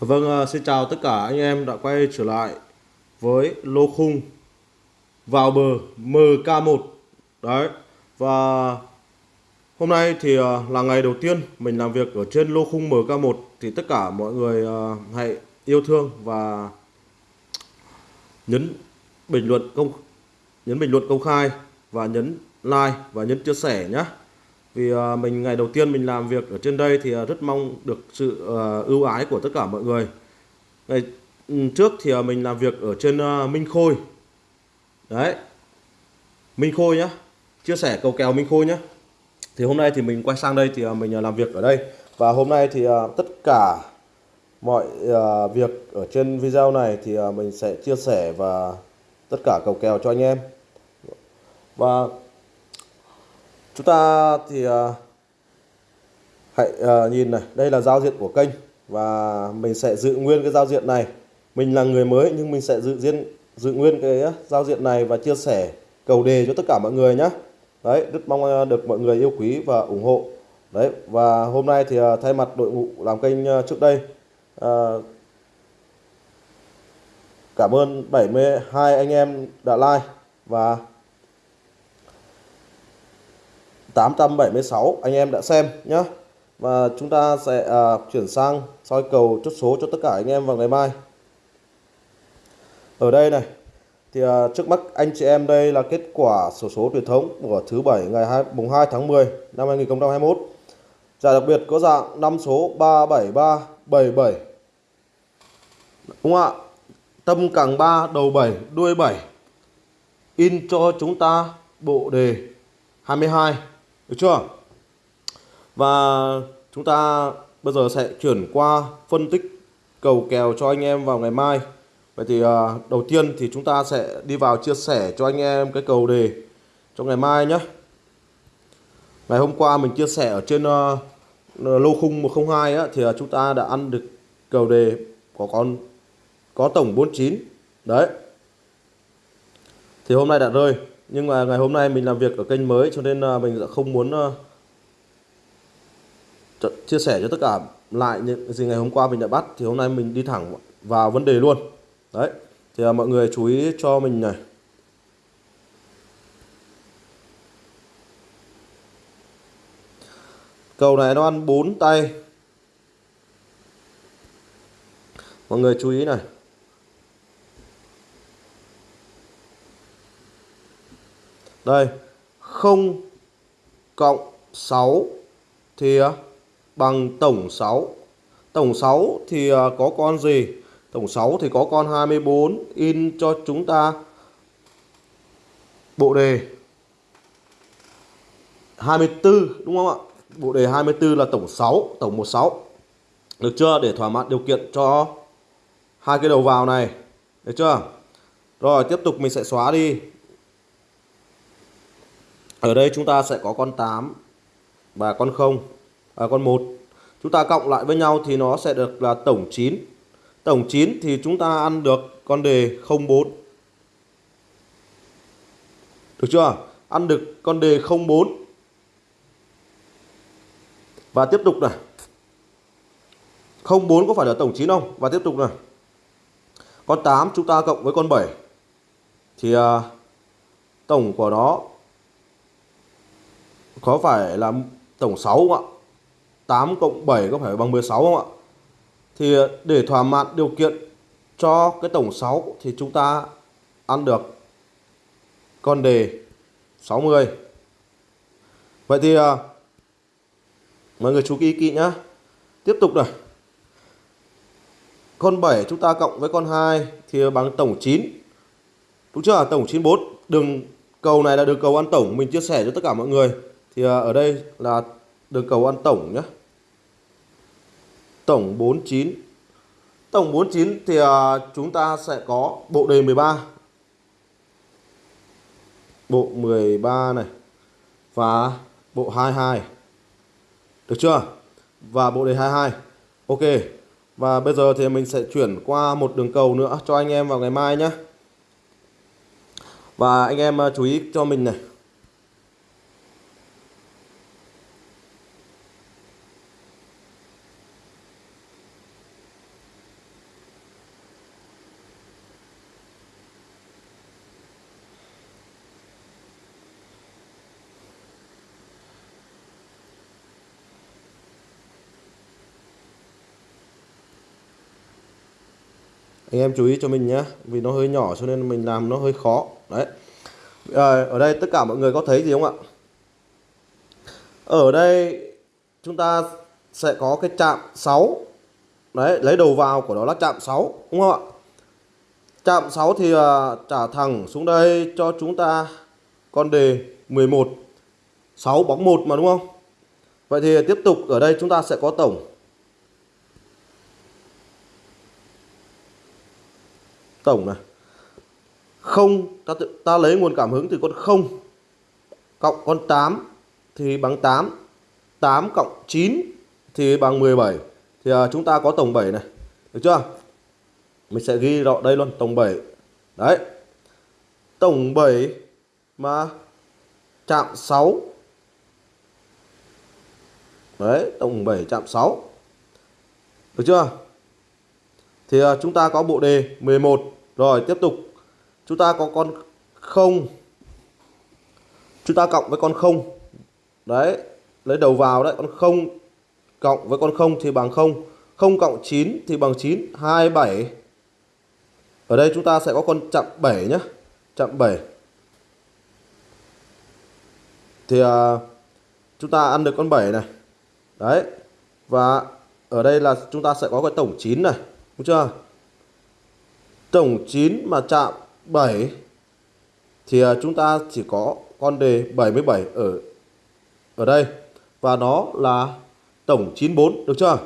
Vâng, à, xin chào tất cả anh em đã quay trở lại với lô khung vào bờ MK1 đấy và hôm nay thì à, là ngày đầu tiên mình làm việc ở trên lô khung MK1 thì tất cả mọi người à, hãy yêu thương và nhấn bình luận công nhấn bình luận công khai và nhấn like và nhấn chia sẻ nhé vì à, mình, ngày đầu tiên mình làm việc ở trên đây thì à, rất mong được sự à, ưu ái của tất cả mọi người. Ngày trước thì mình làm việc ở trên Minh Khôi. Đấy. Minh Khôi nhá. Chia sẻ cầu kèo Minh Khôi nhá. Thì hôm nay thì mình quay sang đây thì mình làm việc ở đây. Và hôm nay thì tất cả mọi việc ở trên video này thì mình sẽ chia sẻ và tất cả cầu kèo cho anh em. Và chúng ta thì à, hãy à, nhìn này đây là giao diện của kênh và mình sẽ giữ nguyên cái giao diện này. Mình là người mới nhưng mình sẽ giữ riêng giữ nguyên cái giao diện này và chia sẻ cầu đề cho tất cả mọi người nhé đấy rất mong à, được mọi người yêu quý và ủng hộ. Đấy và hôm nay thì thay mặt đội ngũ làm kênh trước đây à, cảm ơn 72 anh em đã like và 876 anh em đã xem nhé và chúng ta sẽ à, chuyển sang soi cầu chốt số cho tất cả anh em vào ngày mai. Ở đây này thì à, trước mắt anh chị em đây là kết quả sổ số số truyền thống của thứ bảy ngày 2, mùng 2 tháng 10 năm 2021 giải đặc biệt có dạng 5 số 37377 đúng không ạ? Tâm càng 3 đầu 7 đuôi 7 in cho chúng ta bộ đề 22 được chưa? Và chúng ta bây giờ sẽ chuyển qua phân tích cầu kèo cho anh em vào ngày mai. Vậy thì à, đầu tiên thì chúng ta sẽ đi vào chia sẻ cho anh em cái cầu đề cho ngày mai nhé. Ngày hôm qua mình chia sẻ ở trên uh, lô khung 102 á, thì uh, chúng ta đã ăn được cầu đề có con có tổng 49 đấy. Thì hôm nay đã rơi nhưng mà ngày hôm nay mình làm việc ở kênh mới, cho nên à, mình đã không muốn à, chia sẻ cho tất cả lại những gì ngày hôm qua mình đã bắt. Thì hôm nay mình đi thẳng vào vấn đề luôn. Đấy, thì à, mọi người chú ý cho mình này. Cầu này nó ăn 4 tay. Mọi người chú ý này. Đây 0 cộng 6 thì à, bằng tổng 6 tổng 6 thì à, có con gì? Tổng 6 thì có con 24 in cho chúng ta bộ đề 24 đúng không ạ? Bộ đề 24 là tổng 6 tổng 16 được chưa? Để thỏa mãn điều kiện cho hai cái đầu vào này. Được chưa? Rồi, tiếp tục mình sẽ xóa đi ở đây chúng ta sẽ có con 8 và con 0 à, con 1 chúng ta cộng lại với nhau thì nó sẽ được là tổng 9 tổng 9 thì chúng ta ăn được con đề 04 được chưa? Ăn được con đề 04 và tiếp tục này. 04 có phải là tổng 9 không? Và tiếp tục này. Con 8 chúng ta cộng với con 7 thì à, tổng của nó có phải là tổng 6 không ạ? 8 cộng 7 có phải bằng 16 không ạ? Thì ờ, để thỏa mãn điều kiện cho cái tổng 6 thì chúng ta ăn được con đề 60 vậy thì ờ, mọi người chú ý kỹ nhá. Tiếp tục này. Con 7 chúng ta cộng với con 2 thì bằng tổng 9 đúng chưa? Tổng 94 đường cầu này là đường cầu ăn tổng. Mình chia sẻ cho tất cả mọi người thì à, ở đây là đường cầu ăn tổng nhé tổng 49 tổng 49 thì à, chúng ta sẽ có bộ đề 13 bộ 13 này và bộ 22 được chưa? Và bộ đề 22 ok. Và bây giờ thì mình sẽ chuyển qua một đường cầu nữa cho anh em vào ngày mai nhé và anh em à, chú ý cho mình này. Anh em chú ý cho mình nhé vì nó hơi nhỏ cho nên mình làm nó hơi khó. Đấy. À, ở đây tất cả mọi người có thấy gì không ạ? Ở đây chúng ta sẽ có cái chạm 6 đấy lấy đầu vào của nó là chạm 6 đúng không ạ? Chạm 6 thì uh, trả thẳng xuống đây cho chúng ta con đề 11 6 bóng 1 mà đúng không? Vậy thì tiếp tục ở đây chúng ta sẽ có tổng tổng này. Không ta, ta lấy nguồn cảm hứng từ con 0 cộng con 8 thì bằng 8 8 cộng 9 thì bằng 17 thì à, chúng ta có tổng 7 này. Được chưa? Mình sẽ ghi rõ đây luôn tổng 7 đấy. Tổng 7 mà chạm 6 đấy tổng 7 chạm 6 được chưa? Thì à, chúng ta có bộ đề 11 rồi tiếp tục. Chúng ta có con 0 chúng ta cộng với con 0 đấy lấy đầu vào đấy con 0 cộng với con 0 thì bằng 0 0 cộng 9 thì bằng 9 27 ở đây chúng ta sẽ có con chậm 7 nhé chậm 7 thì à, chúng ta ăn được con 7 này. Đấy và ở đây là chúng ta sẽ có cái tổng 9 này đúng chưa? Tổng 9 mà chạm 7 thì à, chúng ta chỉ có con đề 77 ở ở đây. Và nó là tổng 94 được chưa?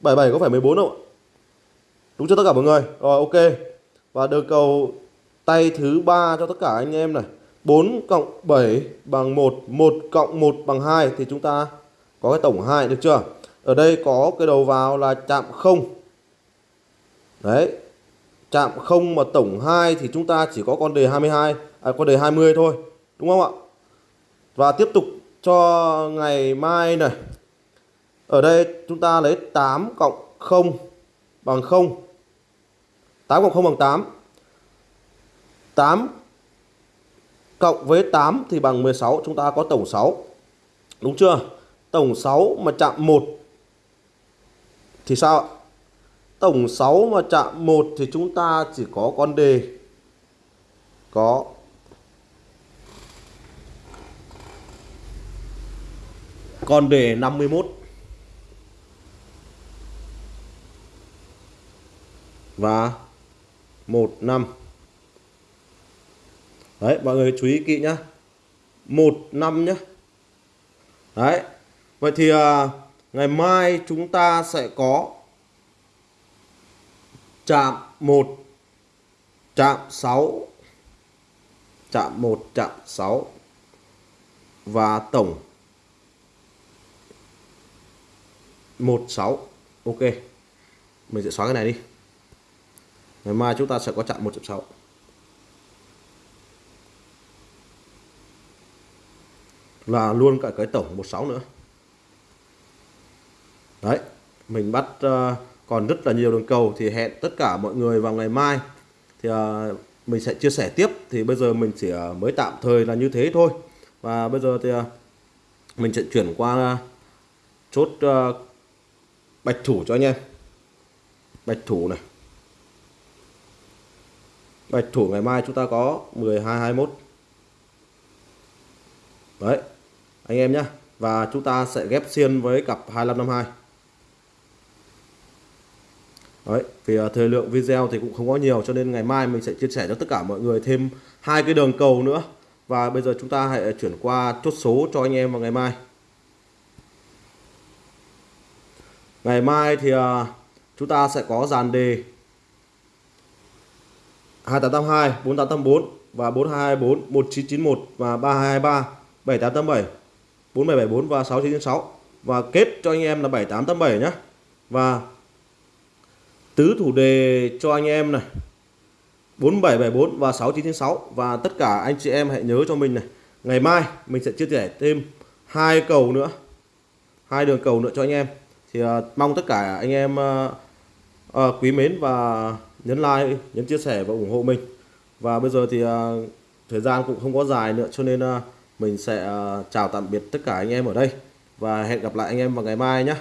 77 có phải 14 không ạ? Đúng cho tất cả mọi người? Rồi, ok. Và được cầu tay thứ ba cho tất cả anh em này. 4 cộng 7 bằng 1 1 cộng 1 bằng 2 thì chúng ta có cái tổng 2 được chưa? Ở đây có cái đầu vào là chạm 0 đấy. Chạm 0 mà tổng 2 thì chúng ta chỉ có con đề 22 à, con đề 20 thôi đúng không ạ? Và tiếp tục cho ngày mai này. Ở đây chúng ta lấy 8 cộng 0 bằng 0 8 cộng 0 bằng 8 8 cộng với 8 thì bằng 16 chúng ta có tổng 6 đúng chưa? Tổng 6 mà chạm 1 thì sao ạ? Tổng 6 mà chạm 1 thì chúng ta chỉ có con đề. Có. Con đề 51 và 1 5 Đấy mọi người chú ý kỹ nhá. 1 5 nhá. Đấy. Vậy thì à, ngày mai chúng ta sẽ có chạm 1 chạm 6 chạm 1 chạm 6 và tổng 16 ok mình sẽ xóa cái này đi. Ngày mai chúng ta sẽ có chạm 1 chạm 6 là luôn cả cái tổng 16 nữa. Đấy mình bắt uh, còn rất là nhiều đường cầu thì hẹn tất cả mọi người vào ngày mai. Thì uh, mình sẽ chia sẻ tiếp. Thì bây giờ mình chỉ uh, mới tạm thời là như thế thôi. Và bây giờ thì uh, mình sẽ chuyển qua uh, chốt uh, bạch thủ cho anh em. Bạch thủ này. Bạch thủ ngày mai chúng ta có 12 21 đấy anh em nhé và chúng ta sẽ ghép xiên với cặp 2552 Đấy, vì à, thời lượng video thì cũng không có nhiều cho nên ngày mai mình sẽ chia sẻ cho tất cả mọi người thêm hai cái đường cầu nữa. Và bây giờ chúng ta hãy chuyển qua chốt số cho anh em vào ngày mai. Ngày mai thì à, chúng ta sẽ có dàn đề 2882 4884 và 4224 1991 và 3223 7887 4774 và 6996 và kết cho anh em là 7887 nhé và tứ thủ đề cho anh em này. 4774 và 6996 và tất cả anh chị em hãy nhớ cho mình này ngày mai mình sẽ chia sẻ thêm hai cầu nữa hai đường cầu nữa cho anh em. Thì uh, mong tất cả anh em uh, uh, quý mến và nhấn like nhấn chia sẻ và ủng hộ mình. Và bây giờ thì uh, thời gian cũng không có dài nữa cho nên uh, mình sẽ uh, chào tạm biệt tất cả anh em ở đây. Và hẹn gặp lại anh em vào ngày mai nhé